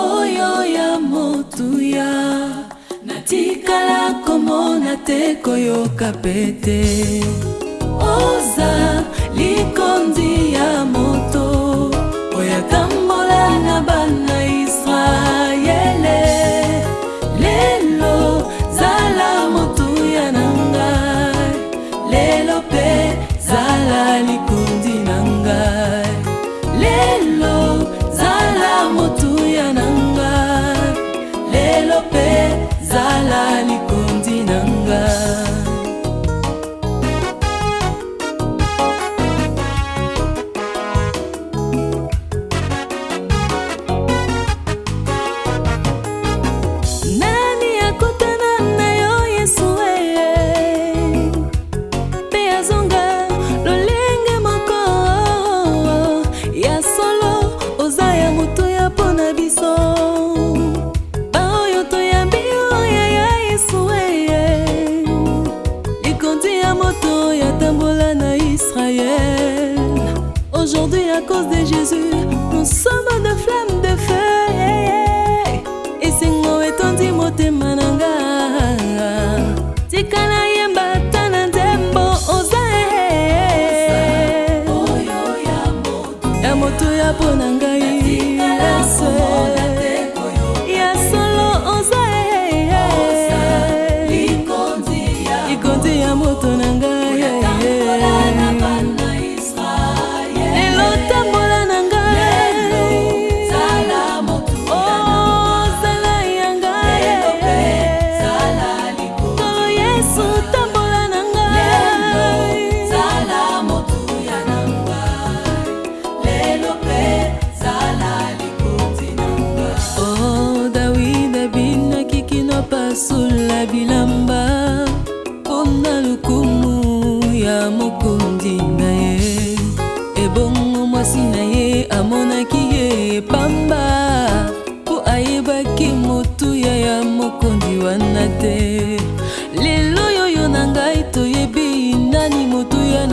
oyo ya motuya natikala komona te koyoka pete oza likondi à cause de Jésus, nous sommes yesu tambola na ngaio dawida bingaki kino pasula bilamba mpona lokumu ya mokonzi na ye ebongo mwasi na ye amonaki ye pamba mpo ayebaki motuya ya mokonzi wana te lelo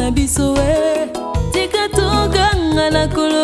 na biso e tika tokanga na kolo